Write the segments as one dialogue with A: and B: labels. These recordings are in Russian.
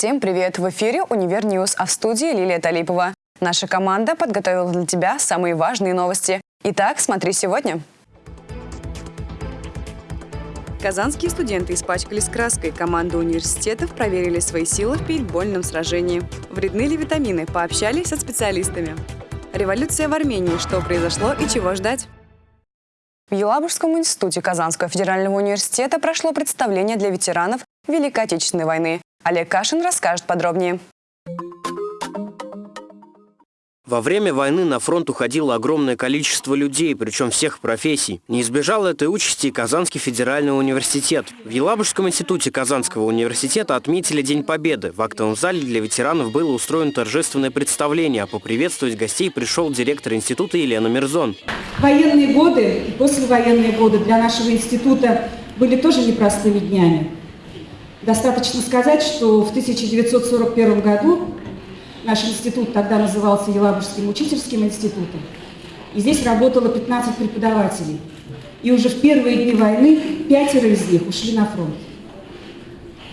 A: Всем привет! В эфире «Univer News», а в студии Лилия Талипова. Наша команда подготовила для тебя самые важные новости. Итак, смотри сегодня. Казанские студенты испачкались краской. Команды университетов проверили свои силы в пейнтбольном сражении. Вредны ли витамины? Пообщались со специалистами. Революция в Армении. Что произошло и чего ждать? В Елабужском институте Казанского федерального университета прошло представление для ветеранов Великой Отечественной войны. Олег Кашин расскажет подробнее.
B: Во время войны на фронт уходило огромное количество людей, причем всех профессий. Не избежал этой участи и Казанский федеральный университет. В Елабужском институте Казанского университета отметили День Победы. В актовом зале для ветеранов было устроено торжественное представление, а поприветствовать гостей пришел директор института Елена Мирзон.
C: Военные годы и послевоенные годы для нашего института были тоже непростыми днями. Достаточно сказать, что в 1941 году наш институт тогда назывался Елабужским учительским институтом, и здесь работало 15 преподавателей. И уже в первые дни войны пятеро из них ушли на фронт.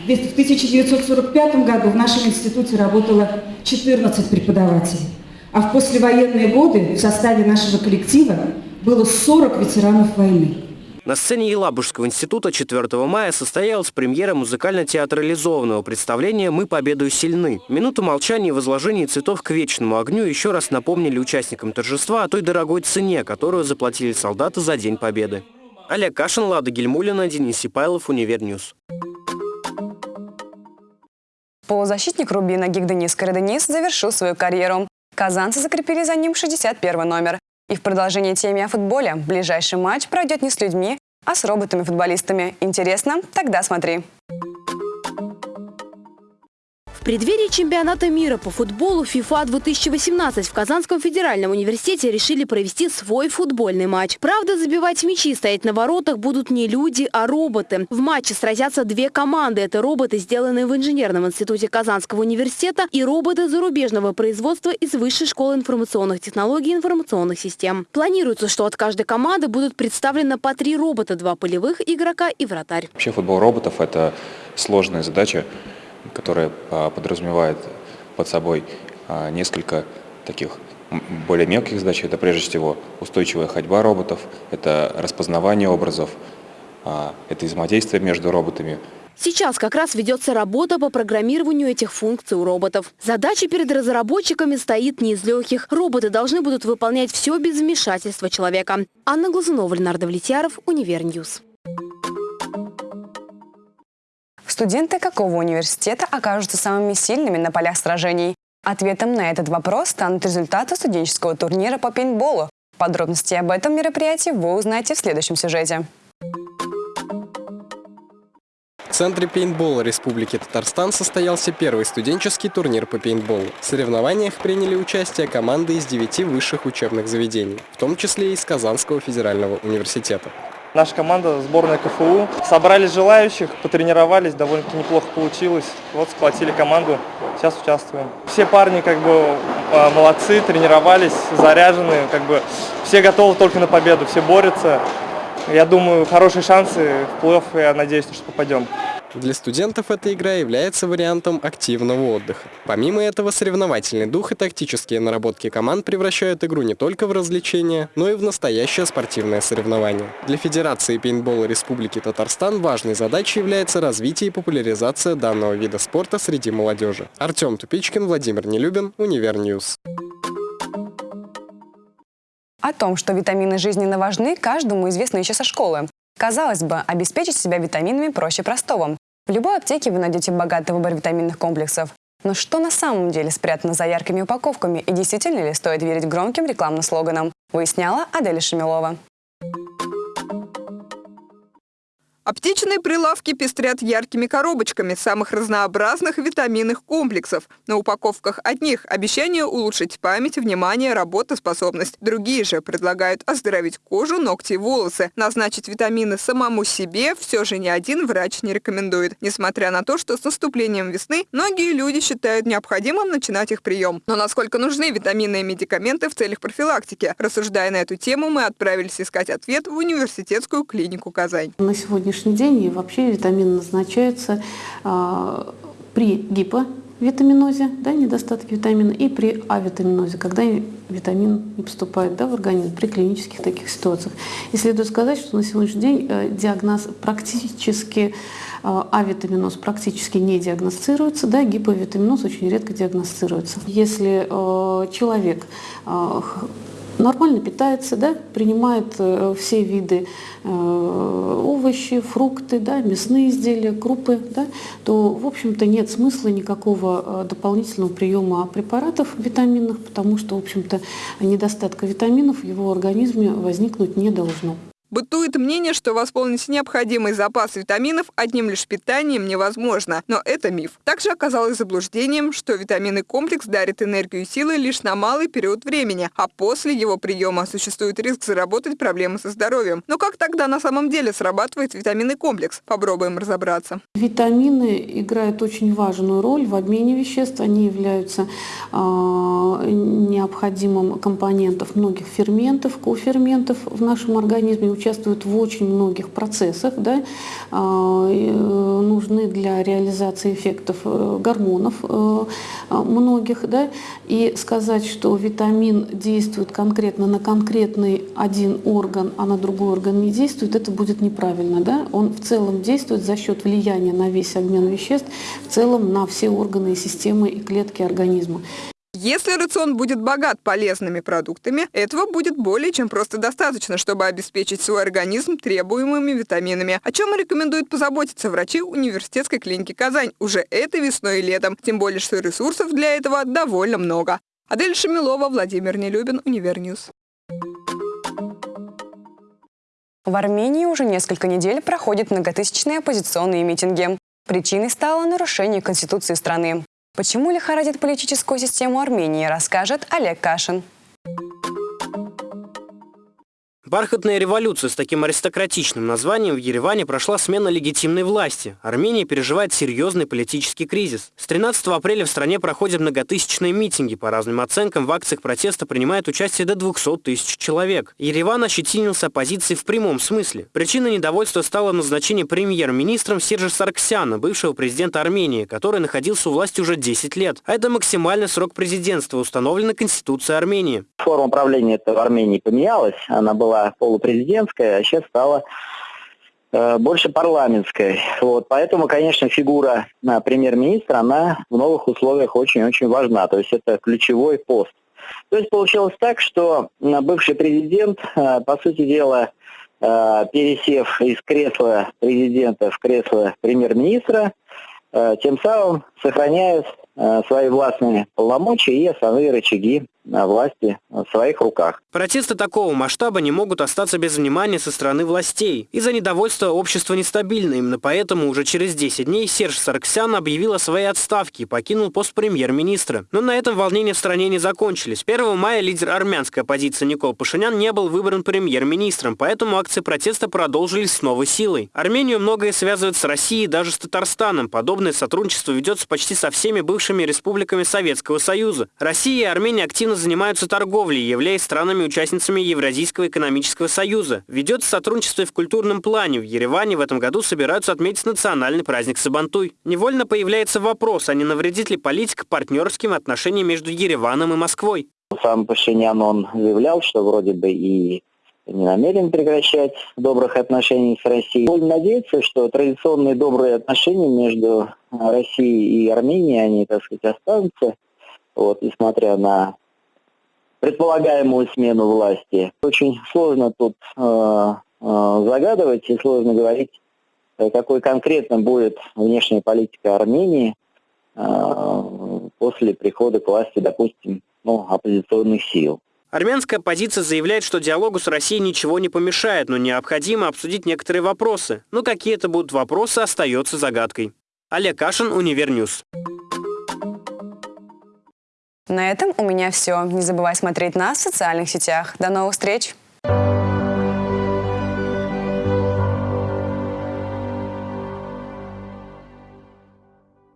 C: В 1945 году в нашем институте работало 14 преподавателей, а в послевоенные годы в составе нашего коллектива было 40 ветеранов войны.
B: На сцене Елабужского института 4 мая состоялась премьера музыкально-театрализованного представления «Мы победу сильны». Минуту молчания и возложения цветов к вечному огню еще раз напомнили участникам торжества о той дорогой цене, которую заплатили солдаты за День Победы. Олег Кашин, Лада Гельмулина, Денис Сипайлов, Univer News.
A: Полузащитник Рубина Гёкдениз Карадениз завершил свою карьеру. Казанцы закрепили за ним 61 номер. И в продолжение темы о футболе. Ближайший матч пройдет не с людьми, а с роботами-футболистами. Интересно? Тогда смотри
D: преддверии чемпионата мира по футболу FIFA 2018 в Казанском федеральном университете решили провести свой футбольный матч. Правда, забивать мячи и стоять на воротах будут не люди, а роботы. В матче сразятся две команды. Это роботы, сделанные в инженерном институте Казанского университета и роботы зарубежного производства из Высшей школы информационных технологий и информационных систем. Планируется, что от каждой команды будут представлены по три робота, два полевых игрока и вратарь.
E: Вообще футбол роботов – это сложная задача которая а, подразумевает под собой а, несколько таких более мелких задач. Это прежде всего устойчивая ходьба роботов, это распознавание образов, а, это взаимодействие между роботами.
D: Сейчас как раз ведется работа по программированию этих функций у роботов. Задача перед разработчиками стоит не из легких. Роботы должны будут выполнять все без вмешательства человека. Анна Глазунова, Ленар Давлетьяров, Univer News.
A: Студенты какого университета окажутся самыми сильными на полях сражений? Ответом на этот вопрос станут результаты студенческого турнира по пейнтболу. Подробности об этом мероприятии вы узнаете в следующем сюжете.
F: В центре пейнтбола Республики Татарстан состоялся первый студенческий турнир по пейнтболу. В соревнованиях приняли участие команды из девяти высших учебных заведений, в том числе и из Казанского федерального университета.
G: Наша команда, сборная КФУ, собрали желающих, потренировались, довольно-таки неплохо получилось. Вот сплотили команду, сейчас участвуем. Все парни как бы а, молодцы, тренировались, заряжены, как бы все готовы только на победу, все борются. Я думаю, хорошие шансы в плей-офф, я надеюсь, что попадем.
F: Для студентов эта игра является вариантом активного отдыха. Помимо этого, соревновательный дух и тактические наработки команд превращают игру не только в развлечение, но и в настоящее спортивное соревнование. Для Федерации пейнтбола Республики Татарстан важной задачей является развитие и популяризация данного вида спорта среди молодежи. Артем Тупичкин, Владимир Нелюбин, Univer News.
A: О том, что витамины жизненно важны, каждому известно еще со школы. Казалось бы, обеспечить себя витаминами проще простого. В любой аптеке вы найдете богатый выбор витаминных комплексов. Но что на самом деле спрятано за яркими упаковками и действительно ли стоит верить громким рекламным слоганам, выясняла Аделя Шамилова.
H: Аптечные прилавки пестрят яркими коробочками самых разнообразных витаминных комплексов. На упаковках одних обещание улучшить память, внимание, работоспособность. Другие же предлагают оздоровить кожу, ногти и волосы. Назначить витамины самому себе все же ни один врач не рекомендует. Несмотря на то, что с наступлением весны многие люди считают необходимым начинать их прием. Но насколько нужны витаминные медикаменты в целях профилактики? Рассуждая на эту тему, мы отправились искать ответ в университетскую клинику «Казань».
I: На сегодняшний день и вообще витамины назначаются а, при гиповитаминозе, да, недостатке витамина, и при авитаминозе, когда витамин не поступает да, в организм при клинических таких ситуациях. И следует сказать, что на сегодняшний день э, диагноз практически э, авитаминоз практически не диагностируется, да, гиповитаминоз очень редко диагностируется. Если э, человек нормально питается, да, принимает э, все виды э, овощи, фрукты, да, мясные изделия, крупы, да, то, в общем-то, нет смысла никакого э, дополнительного приема препаратов витаминных, потому что, в общем-то, недостатка витаминов в его организме возникнуть не должно.
H: Бытует мнение, что восполнить необходимый запас витаминов одним лишь питанием невозможно, но это миф. Также оказалось заблуждением, что витаминный комплекс дарит энергию и силы лишь на малый период времени, а после его приема существует риск заработать проблемы со здоровьем. Но как тогда на самом деле срабатывает витаминный комплекс? Попробуем разобраться.
I: Витамины играют очень важную роль в обмене веществ. Они являются э, необходимым компонентом многих ферментов, коферментов в нашем организме участвуют в очень многих процессах, да, а, э, нужны для реализации эффектов э, гормонов э, многих. Да, и сказать, что витамин действует конкретно на конкретный один орган, а на другой орган не действует, это будет неправильно. Да? Он в целом действует за счет влияния на весь обмен веществ, в целом на все органы и системы и клетки организма.
H: Если рацион будет богат полезными продуктами, этого будет более чем просто достаточно, чтобы обеспечить свой организм требуемыми витаминами, о чем рекомендуют позаботиться врачи университетской клиники «Казань» уже этой весной и летом, тем более, что ресурсов для этого довольно много. Адель Шамилова, Владимир Нелюбин, Univer News.
A: В Армении уже несколько недель проходят многотысячные оппозиционные митинги. Причиной стало нарушение Конституции страны. Почему лихорадит политическую систему Армении, расскажет Олег Кашин.
B: Бархатная революция с таким аристократичным названием в Ереване прошла смена легитимной власти. Армения переживает серьезный политический кризис. С 13 апреля в стране проходят многотысячные митинги. По разным оценкам, в акциях протеста принимает участие до 200 тысяч человек. Ереван ощетинился оппозицией в прямом смысле. Причиной недовольства стало назначение премьер-министром Сержа Сарксяна, бывшего президента Армении, который находился у власти уже 10 лет. А это максимальный срок президентства, установленный Конституцией Армении.
J: Форма правления в Армении поменялась. Она была была полупрезидентская, а сейчас стала э, больше парламентской. Вот, поэтому, конечно, фигура э, премьер-министра, она в новых условиях очень-очень важна. То есть это ключевой пост. То есть получилось так, что бывший президент, по сути дела, пересев из кресла президента в кресло премьер-министра, тем самым сохраняет свои властные полномочия и основные рычаги власти в своих руках.
B: Протесты такого масштаба не могут остаться без внимания со стороны властей. Из-за недовольства общество нестабильно. Именно поэтому уже через 10 дней Серж Сарксян объявил о своей отставке и покинул пост премьер-министра. Но на этом волнения в стране не закончились. 1 мая лидер армянской оппозиции Никол Пашинян не был выбран премьер-министром, поэтому акции протеста продолжились с новой силой. Армению многое связывает с Россией, даже с Татарстаном. Подобное сотрудничество ведется почти со всеми бывшими республиками Советского Союза. Россия и Армения активно занимаются торговлей, являясь странами-участницами Евразийского экономического союза. Ведется сотрудничество и в культурном плане. В Ереване в этом году собираются отметить национальный праздник Сабантуй. Невольно появляется вопрос, а не навредит ли политика партнерским отношениям между Ереваном и Москвой?
J: Сам Пашинян, он заявлял, что вроде бы и не намерен прекращать добрых отношений с Россией. Будем надеяться, что традиционные добрые отношения между Россией и Арменией, они, так сказать, останутся, вот, несмотря на предполагаемую смену власти. Очень сложно тут э, э, загадывать и сложно говорить, э, какой конкретно будет внешняя политика Армении э, после прихода к власти, допустим, ну, оппозиционных сил.
B: Армянская оппозиция заявляет, что диалогу с Россией ничего не помешает, но необходимо обсудить некоторые вопросы. Но какие это будут вопросы, остается загадкой. Олег Кашин, Univer News.
A: На этом у меня все. Не забывай смотреть нас в социальных сетях. До новых встреч! Thank you